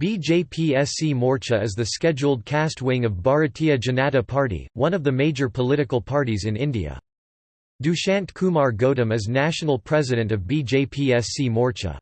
BJPSC Morcha is the scheduled caste wing of Bharatiya Janata Party, one of the major political parties in India. Dushyant Kumar Gautam is national president of BJPSC Morcha.